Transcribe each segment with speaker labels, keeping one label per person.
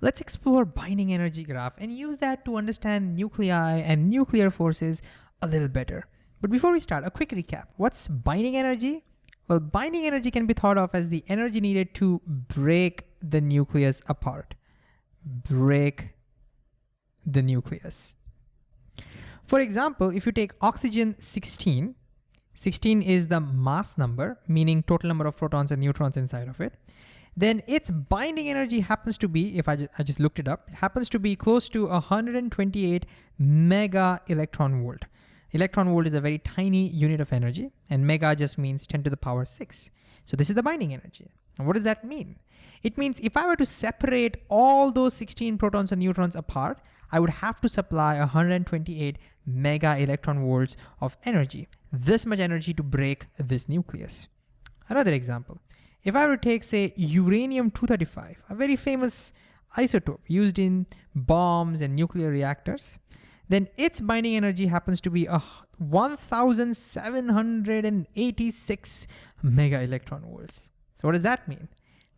Speaker 1: Let's explore binding energy graph and use that to understand nuclei and nuclear forces a little better. But before we start, a quick recap. What's binding energy? Well, binding energy can be thought of as the energy needed to break the nucleus apart. Break the nucleus. For example, if you take oxygen 16, 16 is the mass number, meaning total number of protons and neutrons inside of it, then its binding energy happens to be, if I, I just looked it up, it happens to be close to 128 mega electron volt. Electron volt is a very tiny unit of energy, and mega just means 10 to the power 6. So this is the binding energy. And what does that mean? It means if I were to separate all those 16 protons and neutrons apart, I would have to supply 128 mega electron volts of energy, this much energy to break this nucleus. Another example, if I were to take say uranium-235, a very famous isotope used in bombs and nuclear reactors, then its binding energy happens to be a 1,786 mega electron volts. So what does that mean?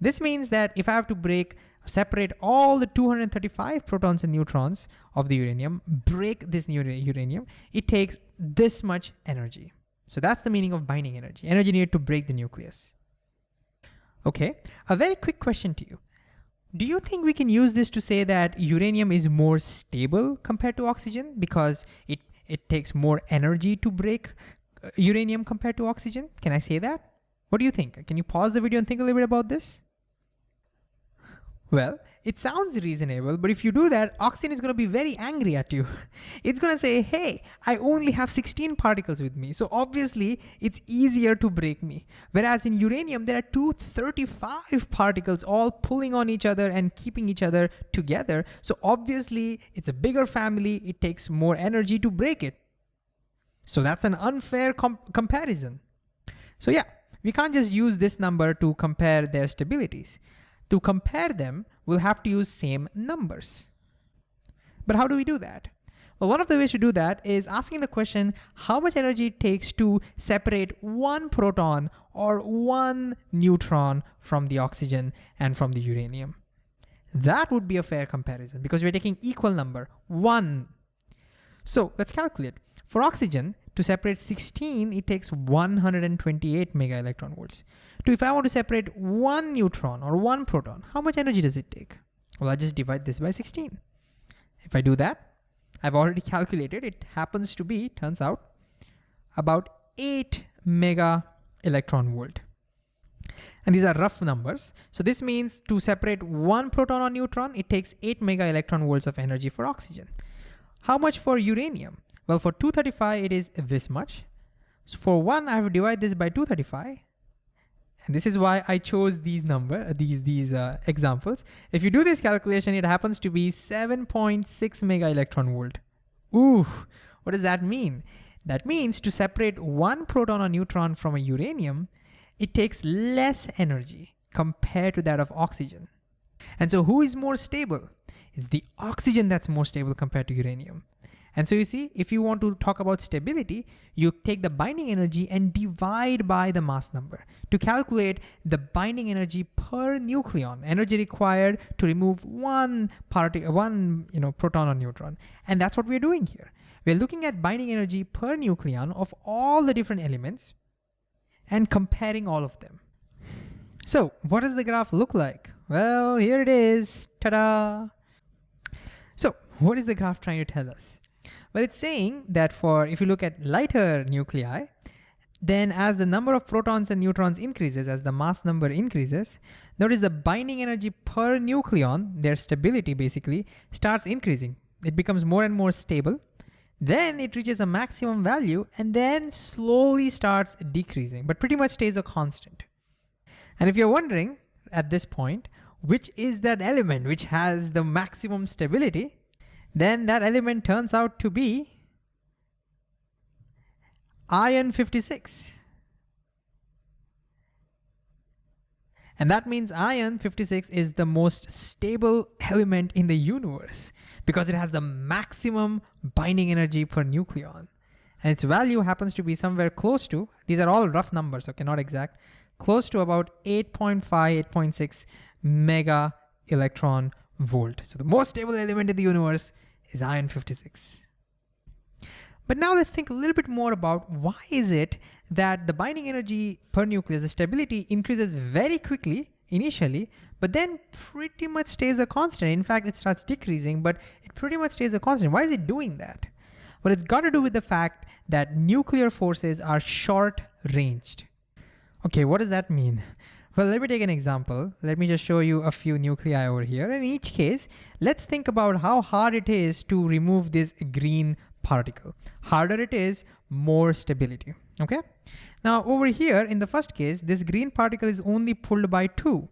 Speaker 1: This means that if I have to break, separate all the 235 protons and neutrons of the uranium, break this uranium, it takes this much energy. So that's the meaning of binding energy, energy needed to break the nucleus. Okay, a very quick question to you. Do you think we can use this to say that uranium is more stable compared to oxygen because it, it takes more energy to break uh, uranium compared to oxygen? Can I say that? What do you think? Can you pause the video and think a little bit about this? Well, it sounds reasonable, but if you do that, oxygen is gonna be very angry at you. It's gonna say, hey, I only have 16 particles with me, so obviously it's easier to break me. Whereas in uranium, there are 235 particles all pulling on each other and keeping each other together. So obviously it's a bigger family, it takes more energy to break it. So that's an unfair com comparison. So yeah, we can't just use this number to compare their stabilities. To compare them, we'll have to use same numbers. But how do we do that? Well, one of the ways to do that is asking the question, how much energy it takes to separate one proton or one neutron from the oxygen and from the uranium. That would be a fair comparison because we're taking equal number, one. So let's calculate. For oxygen, to separate 16, it takes 128 mega electron volts. To if I want to separate one neutron or one proton, how much energy does it take? Well, I just divide this by 16. If I do that, I've already calculated, it happens to be, turns out, about 8 mega electron volt. And these are rough numbers. So this means to separate one proton or neutron, it takes 8 mega electron volts of energy for oxygen. How much for uranium? Well, for 235, it is this much. So for one, I have to divide this by 235. And this is why I chose these number, these, these uh, examples. If you do this calculation, it happens to be 7.6 mega electron volt. Ooh, what does that mean? That means to separate one proton or neutron from a uranium, it takes less energy compared to that of oxygen. And so who is more stable? It's the oxygen that's more stable compared to uranium. And so you see, if you want to talk about stability, you take the binding energy and divide by the mass number to calculate the binding energy per nucleon, energy required to remove one particle, one you know, proton or neutron. And that's what we're doing here. We're looking at binding energy per nucleon of all the different elements and comparing all of them. So what does the graph look like? Well, here it is, ta-da. So what is the graph trying to tell us? Well, it's saying that for, if you look at lighter nuclei, then as the number of protons and neutrons increases, as the mass number increases, notice the binding energy per nucleon, their stability basically, starts increasing. It becomes more and more stable. Then it reaches a maximum value and then slowly starts decreasing, but pretty much stays a constant. And if you're wondering at this point, which is that element which has the maximum stability, then that element turns out to be iron 56. And that means iron 56 is the most stable element in the universe because it has the maximum binding energy per nucleon. And its value happens to be somewhere close to, these are all rough numbers, okay, not exact, close to about 8.5, 8.6 mega electron volt. So the most stable element in the universe is iron 56. But now let's think a little bit more about why is it that the binding energy per nucleus, the stability increases very quickly initially, but then pretty much stays a constant. In fact, it starts decreasing, but it pretty much stays a constant. Why is it doing that? Well, it's got to do with the fact that nuclear forces are short ranged. Okay, what does that mean? Well, let me take an example. Let me just show you a few nuclei over here. In each case, let's think about how hard it is to remove this green particle. Harder it is, more stability, okay? Now over here, in the first case, this green particle is only pulled by two.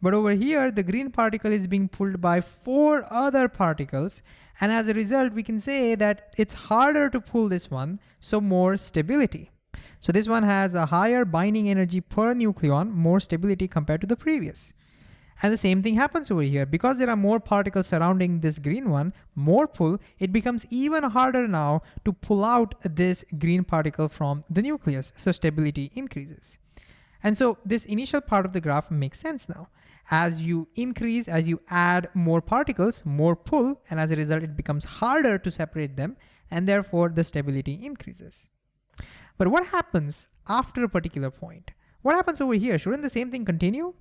Speaker 1: But over here, the green particle is being pulled by four other particles. And as a result, we can say that it's harder to pull this one, so more stability. So this one has a higher binding energy per nucleon, more stability compared to the previous. And the same thing happens over here. Because there are more particles surrounding this green one, more pull, it becomes even harder now to pull out this green particle from the nucleus. So stability increases. And so this initial part of the graph makes sense now. As you increase, as you add more particles, more pull, and as a result, it becomes harder to separate them, and therefore the stability increases. But what happens after a particular point? What happens over here? Shouldn't the same thing continue?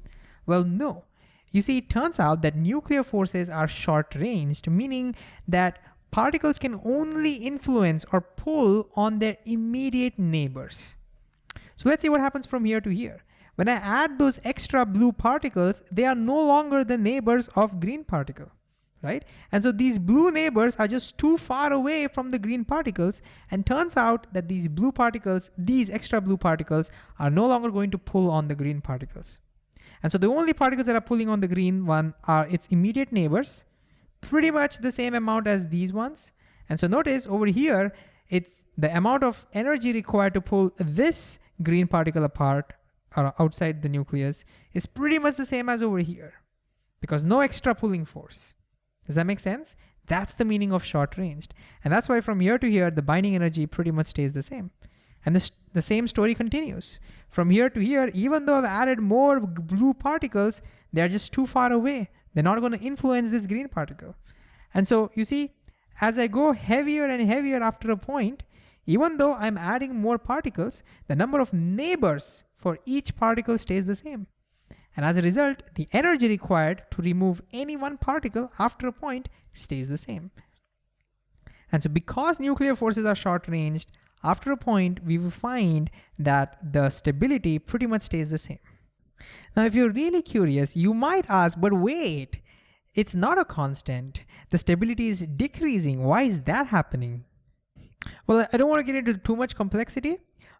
Speaker 1: Well, no. You see, it turns out that nuclear forces are short-ranged, meaning that particles can only influence or pull on their immediate neighbors. So let's see what happens from here to here. When I add those extra blue particles, they are no longer the neighbors of green particle, right? And so these blue neighbors are just too far away from the green particles and turns out that these blue particles, these extra blue particles are no longer going to pull on the green particles. And so the only particles that are pulling on the green one are its immediate neighbors, pretty much the same amount as these ones. And so notice over here, it's the amount of energy required to pull this green particle apart or outside the nucleus is pretty much the same as over here because no extra pulling force. Does that make sense? That's the meaning of short ranged. And that's why from here to here, the binding energy pretty much stays the same. And this, the same story continues. From here to here, even though I've added more blue particles, they're just too far away. They're not gonna influence this green particle. And so you see, as I go heavier and heavier after a point, even though I'm adding more particles, the number of neighbors for each particle stays the same. And as a result, the energy required to remove any one particle after a point stays the same. And so because nuclear forces are short-ranged, after a point, we will find that the stability pretty much stays the same. Now, if you're really curious, you might ask, but wait, it's not a constant. The stability is decreasing. Why is that happening? Well, I don't want to get into too much complexity,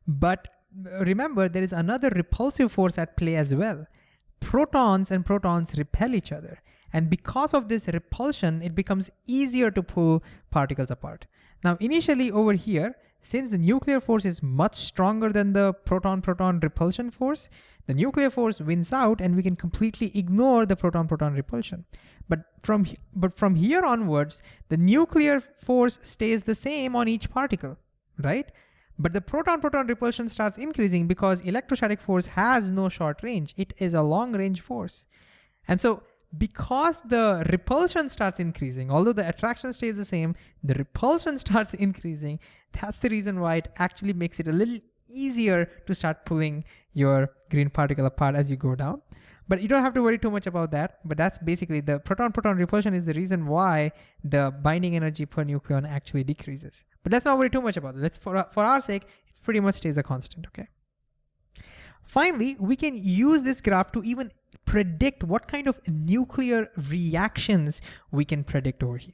Speaker 1: but uh, remember there is another repulsive force at play as well. Protons and protons repel each other. And because of this repulsion, it becomes easier to pull particles apart. Now, initially over here, since the nuclear force is much stronger than the proton-proton repulsion force, the nuclear force wins out and we can completely ignore the proton-proton repulsion. But from, but from here onwards, the nuclear force stays the same on each particle, right? But the proton-proton repulsion starts increasing because electrostatic force has no short range. It is a long range force. And so because the repulsion starts increasing, although the attraction stays the same, the repulsion starts increasing. That's the reason why it actually makes it a little easier to start pulling your green particle apart as you go down. But you don't have to worry too much about that. But that's basically the proton-proton repulsion is the reason why the binding energy per nucleon actually decreases. But let's not worry too much about it. Let's, for, for our sake, it pretty much stays a constant, okay? Finally, we can use this graph to even predict what kind of nuclear reactions we can predict over here.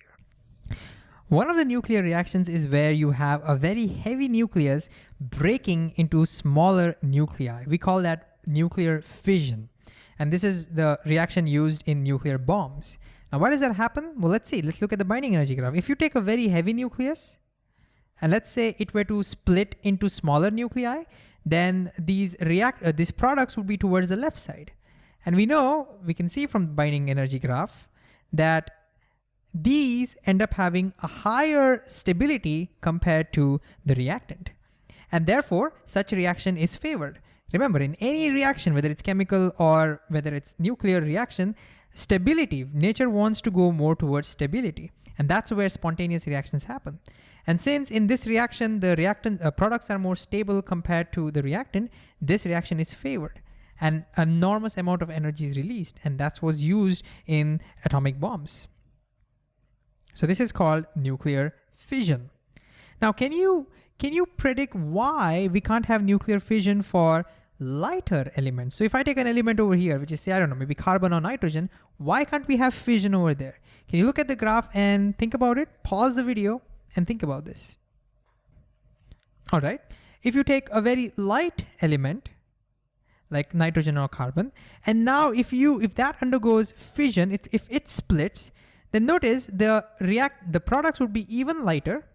Speaker 1: One of the nuclear reactions is where you have a very heavy nucleus breaking into smaller nuclei. We call that nuclear fission. And this is the reaction used in nuclear bombs. Now, why does that happen? Well, let's see. Let's look at the binding energy graph. If you take a very heavy nucleus, and let's say it were to split into smaller nuclei, then these react uh, these products would be towards the left side. And we know, we can see from the binding energy graph that these end up having a higher stability compared to the reactant. And therefore, such reaction is favored. Remember, in any reaction, whether it's chemical or whether it's nuclear reaction, stability. Nature wants to go more towards stability. And that's where spontaneous reactions happen. And since in this reaction, the reactant uh, products are more stable compared to the reactant, this reaction is favored and enormous amount of energy is released. And that's what's used in atomic bombs. So this is called nuclear fission. Now, can you, can you predict why we can't have nuclear fission for lighter elements? So if I take an element over here, which is say, I don't know, maybe carbon or nitrogen, why can't we have fission over there? Can you look at the graph and think about it? Pause the video and think about this. All right, if you take a very light element, like nitrogen or carbon, and now if you if that undergoes fission, if, if it splits, then notice the react the products would be even lighter,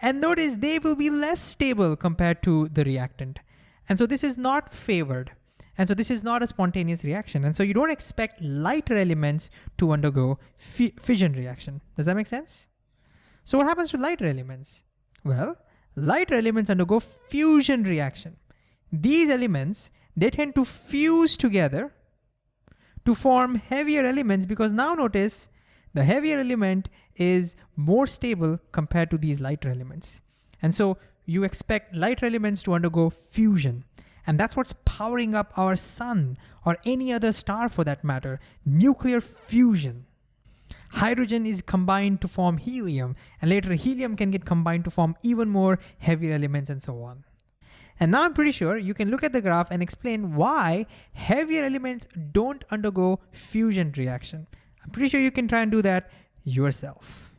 Speaker 1: and notice they will be less stable compared to the reactant. And so this is not favored. And so this is not a spontaneous reaction. And so you don't expect lighter elements to undergo fission reaction. Does that make sense? So what happens to lighter elements? Well, lighter elements undergo fusion reaction. These elements, they tend to fuse together to form heavier elements because now notice the heavier element is more stable compared to these lighter elements. And so you expect lighter elements to undergo fusion. And that's what's powering up our sun or any other star for that matter, nuclear fusion. Hydrogen is combined to form helium, and later helium can get combined to form even more heavier elements and so on. And now I'm pretty sure you can look at the graph and explain why heavier elements don't undergo fusion reaction. I'm pretty sure you can try and do that yourself.